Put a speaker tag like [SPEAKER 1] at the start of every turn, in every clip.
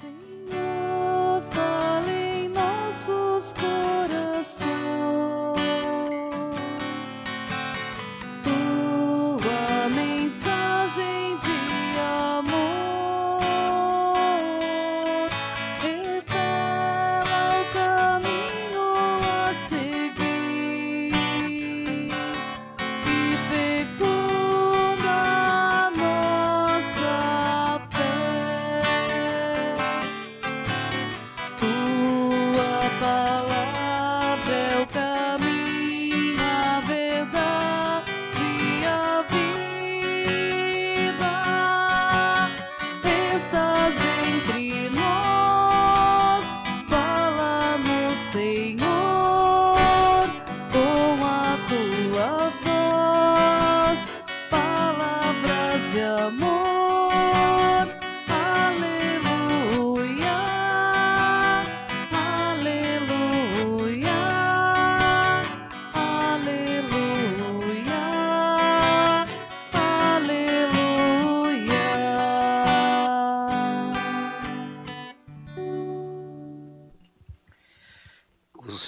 [SPEAKER 1] Senhor,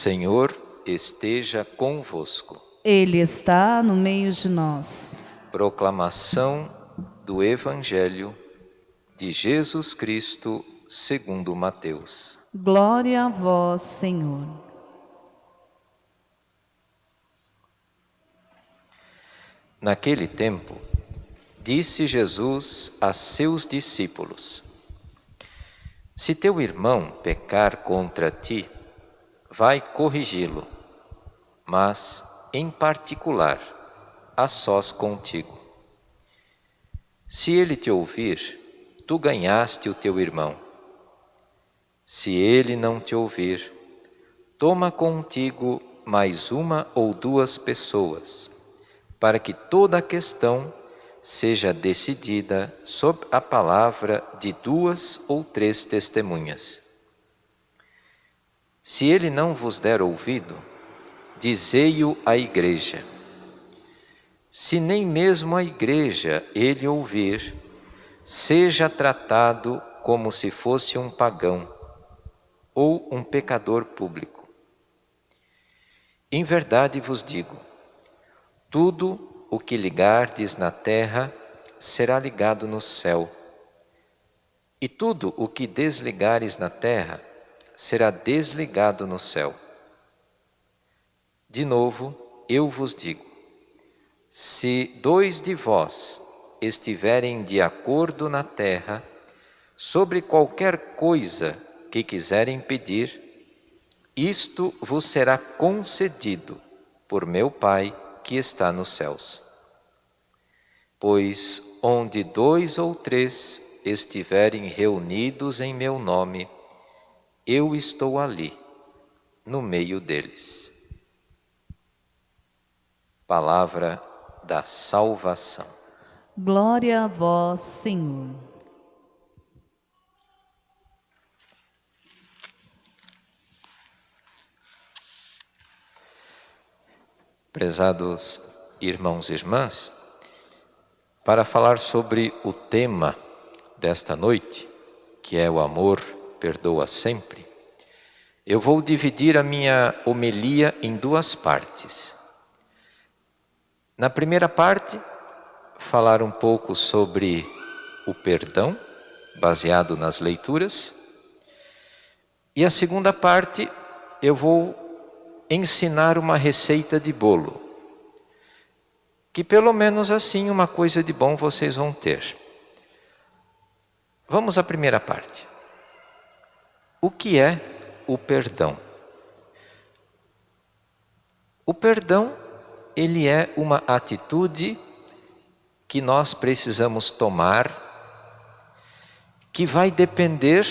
[SPEAKER 1] Senhor
[SPEAKER 2] esteja convosco.
[SPEAKER 1] Ele está no meio de nós.
[SPEAKER 2] Proclamação do Evangelho de Jesus Cristo segundo Mateus.
[SPEAKER 1] Glória a vós, Senhor.
[SPEAKER 2] Naquele tempo, disse Jesus a seus discípulos: Se teu irmão pecar contra ti, vai corrigi-lo, mas, em particular, a sós contigo. Se ele te ouvir, tu ganhaste o teu irmão. Se ele não te ouvir, toma contigo mais uma ou duas pessoas, para que toda a questão seja decidida sob a palavra de duas ou três testemunhas. Se ele não vos der ouvido, dizei-o à igreja. Se nem mesmo a igreja ele ouvir, seja tratado como se fosse um pagão ou um pecador público. Em verdade vos digo, tudo o que ligardes na terra será ligado no céu, e tudo o que desligares na terra será desligado no céu. De novo, eu vos digo, se dois de vós estiverem de acordo na terra, sobre qualquer coisa que quiserem pedir, isto vos será concedido por meu Pai que está nos céus. Pois onde dois ou três estiverem reunidos em meu nome, eu estou ali, no meio deles. Palavra da salvação.
[SPEAKER 1] Glória a vós, Senhor.
[SPEAKER 2] Prezados irmãos e irmãs, para falar sobre o tema desta noite, que é o amor perdoa sempre, eu vou dividir a minha homilia em duas partes. Na primeira parte, falar um pouco sobre o perdão, baseado nas leituras, e a segunda parte eu vou ensinar uma receita de bolo, que pelo menos assim uma coisa de bom vocês vão ter. Vamos à primeira parte. O que é o perdão? O perdão, ele é uma atitude que nós precisamos tomar, que vai depender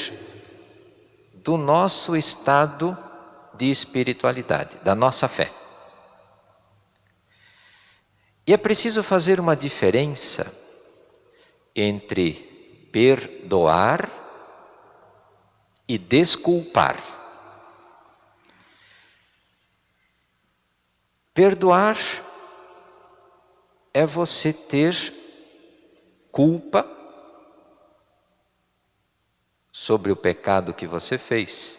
[SPEAKER 2] do nosso estado de espiritualidade, da nossa fé. E é preciso fazer uma diferença entre perdoar e desculpar. Perdoar é você ter culpa sobre o pecado que você fez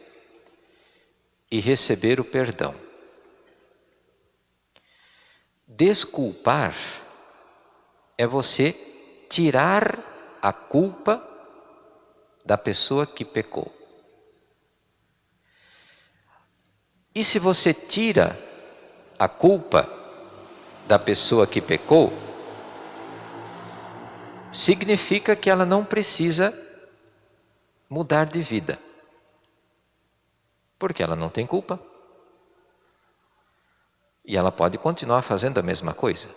[SPEAKER 2] e receber o perdão. Desculpar é você tirar a culpa da pessoa que pecou. E se você tira a culpa da pessoa que pecou, significa que ela não precisa mudar de vida. Porque ela não tem culpa. E ela pode continuar fazendo a mesma coisa,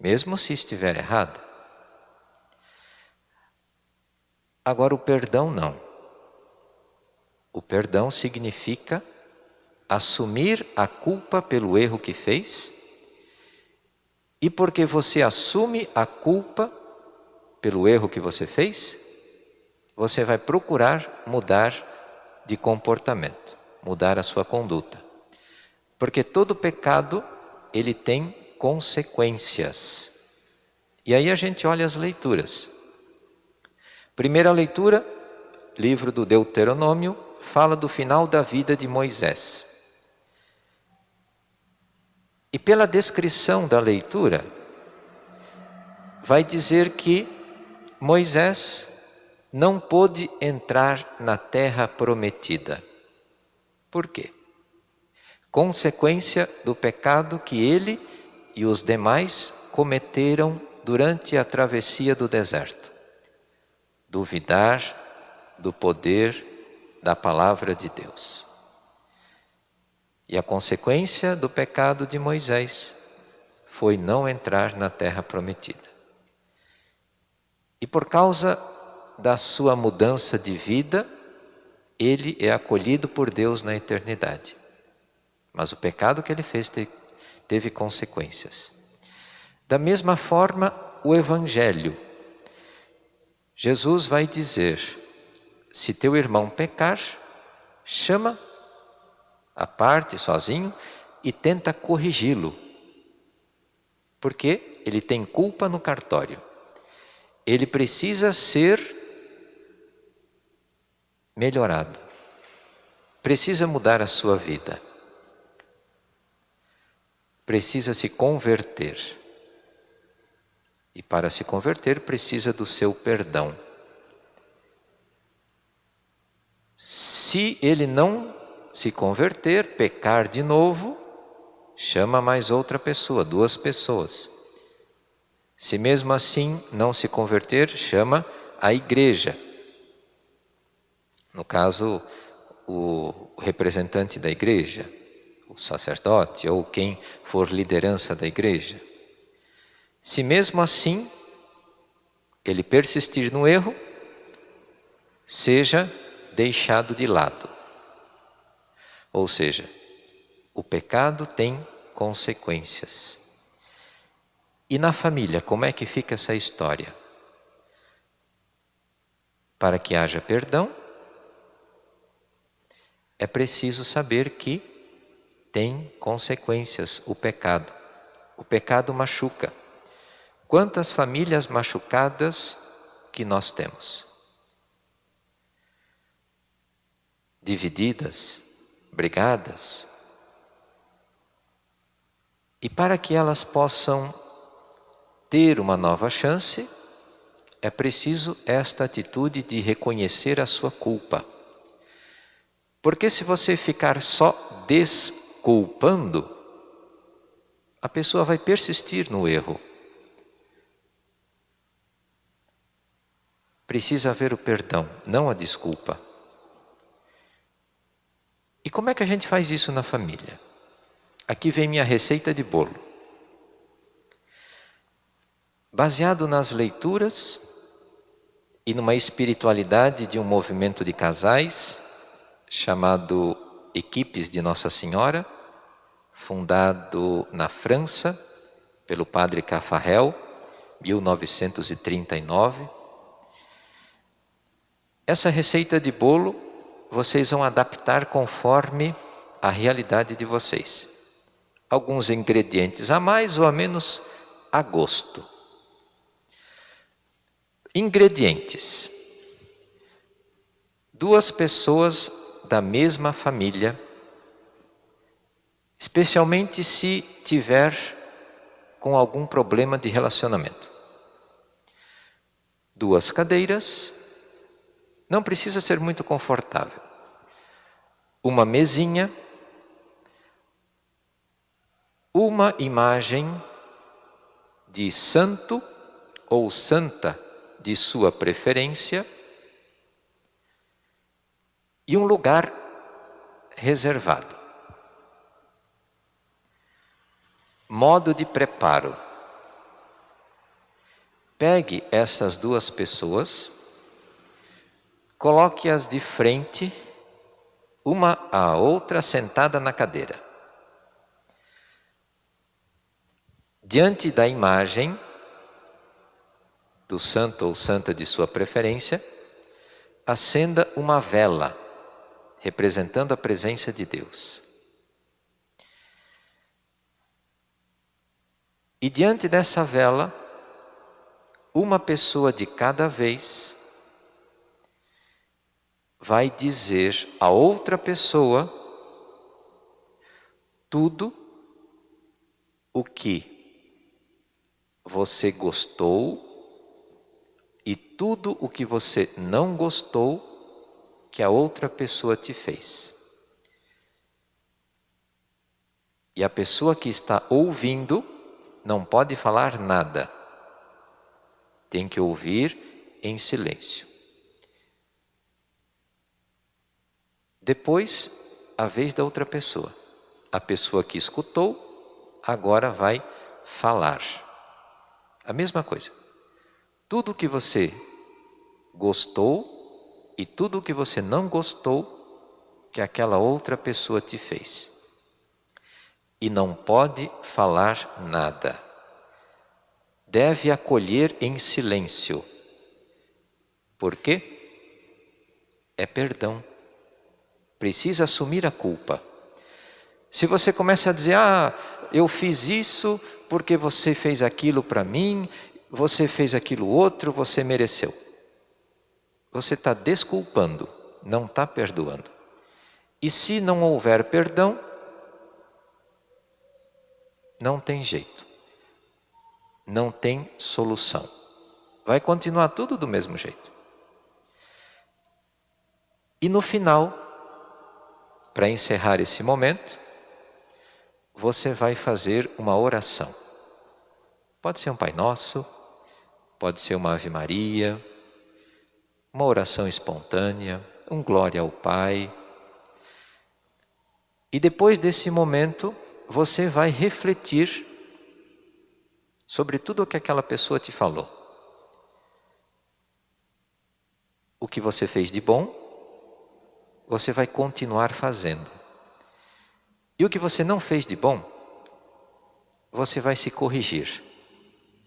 [SPEAKER 2] mesmo se estiver errada. Agora, o perdão não. O perdão significa assumir a culpa pelo erro que fez, e porque você assume a culpa pelo erro que você fez, você vai procurar mudar de comportamento, mudar a sua conduta. Porque todo pecado, ele tem consequências. E aí a gente olha as leituras. Primeira leitura, livro do Deuteronômio, fala do final da vida de Moisés. E pela descrição da leitura, vai dizer que Moisés não pôde entrar na terra prometida. Por quê? Consequência do pecado que ele e os demais cometeram durante a travessia do deserto. Duvidar do poder da palavra de Deus. E a consequência do pecado de Moisés foi não entrar na terra prometida. E por causa da sua mudança de vida, ele é acolhido por Deus na eternidade. Mas o pecado que ele fez teve consequências. Da mesma forma, o Evangelho. Jesus vai dizer: se teu irmão pecar, chama à parte, sozinho, e tenta corrigi-lo. Porque ele tem culpa no cartório. Ele precisa ser melhorado. Precisa mudar a sua vida. Precisa se converter. E para se converter, precisa do seu perdão. Se ele não se converter, pecar de novo, chama mais outra pessoa, duas pessoas. Se mesmo assim não se converter, chama a igreja. No caso, o representante da igreja, o sacerdote ou quem for liderança da igreja. Se mesmo assim ele persistir no erro, seja deixado de lado. Ou seja, o pecado tem consequências. E na família, como é que fica essa história? Para que haja perdão, é preciso saber que tem consequências o pecado. O pecado machuca. Quantas famílias machucadas que nós temos? Divididas, brigadas. E para que elas possam ter uma nova chance, é preciso esta atitude de reconhecer a sua culpa. Porque se você ficar só desculpando, a pessoa vai persistir no erro. Precisa haver o perdão, não a desculpa. E como é que a gente faz isso na família? Aqui vem minha receita de bolo. Baseado nas leituras e numa espiritualidade de um movimento de casais chamado Equipes de Nossa Senhora, fundado na França pelo padre Cafarel, 1939. Essa receita de bolo vocês vão adaptar conforme a realidade de vocês. Alguns ingredientes a mais ou a menos a gosto. Ingredientes. duas pessoas da mesma família, especialmente se tiver com algum problema de relacionamento. Duas cadeiras, não precisa ser muito confortável. Uma mesinha, uma imagem de santo ou santa de sua preferência e um lugar reservado. Modo de preparo. Pegue essas duas pessoas, coloque-as de frente, uma à outra sentada na cadeira. Diante da imagem do santo ou santa de sua preferência, acenda uma vela representando a presença de Deus. E diante dessa vela, uma pessoa de cada vez vai dizer a outra pessoa tudo o que você gostou e tudo o que você não gostou que a outra pessoa te fez. E a pessoa que está ouvindo não pode falar nada. Tem que ouvir em silêncio. Depois, a vez da outra pessoa. A pessoa que escutou, agora vai falar. A mesma coisa. Tudo que você gostou, e tudo que você não gostou que aquela outra pessoa te fez. E não pode falar nada. Deve acolher em silêncio. Por quê? É perdão. Precisa assumir a culpa. Se você começa a dizer, ah, eu fiz isso porque você fez aquilo para mim, você fez aquilo outro, você mereceu. Você está desculpando, não está perdoando. E se não houver perdão, não tem jeito. Não tem solução. Vai continuar tudo do mesmo jeito. E no final, para encerrar esse momento, você vai fazer uma oração. Pode ser um Pai Nosso, pode ser uma Ave Maria, uma oração espontânea, um glória ao Pai. E depois desse momento, você vai refletir sobre tudo o que aquela pessoa te falou. O que você fez de bom, você vai continuar fazendo. E o que você não fez de bom, você vai se corrigir.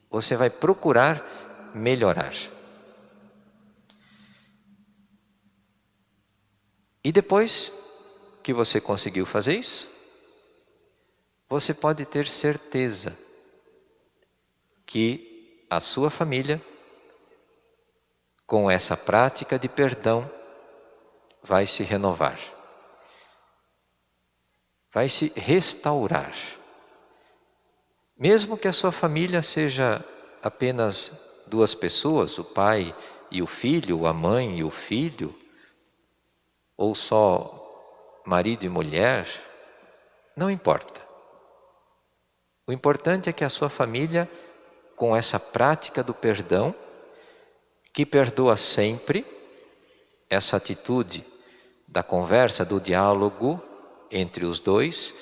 [SPEAKER 2] Você vai procurar melhorar. E depois que você conseguiu fazer isso, você pode ter certeza que a sua família, com essa prática de perdão, vai se renovar, vai se restaurar. Mesmo que a sua família seja apenas duas pessoas, o pai e o filho, a mãe e o filho, ou só marido e mulher, não importa. O importante é que a sua família, com essa prática do perdão, que perdoa sempre, essa atitude da conversa, do diálogo entre os dois,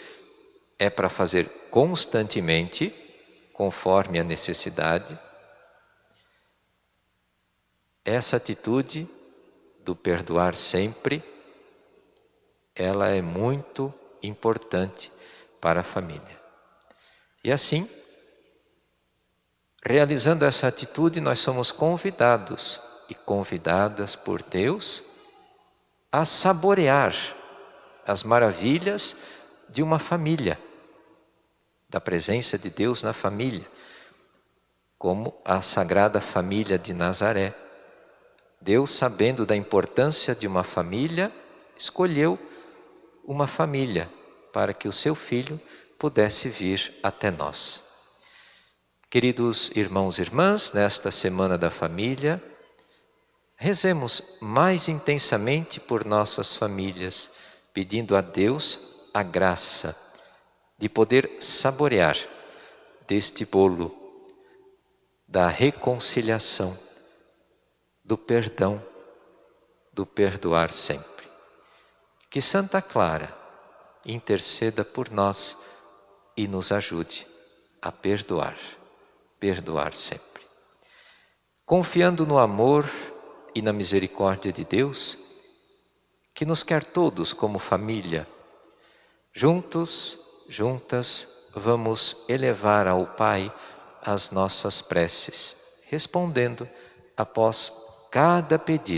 [SPEAKER 2] é para fazer constantemente, conforme a necessidade. Essa atitude do perdoar sempre ela é muito importante para a família. E assim, realizando essa atitude, nós somos convidados e convidadas por Deus a saborear as maravilhas de uma família, da presença de Deus na família, como a Sagrada Família de Nazaré, Deus, sabendo da importância de uma família, escolheu uma família para que o seu filho pudesse vir até nós. Queridos irmãos e irmãs, nesta Semana da Família, rezemos mais intensamente por nossas famílias, pedindo a Deus a graça de poder saborear deste bolo da reconciliação, do perdão, do perdoar sempre. Que Santa Clara interceda por nós e nos ajude a perdoar perdoar sempre. Confiando no amor e na misericórdia de Deus, que nos quer todos como família, juntos, juntas, vamos elevar ao Pai as nossas preces, respondendo após cada pedido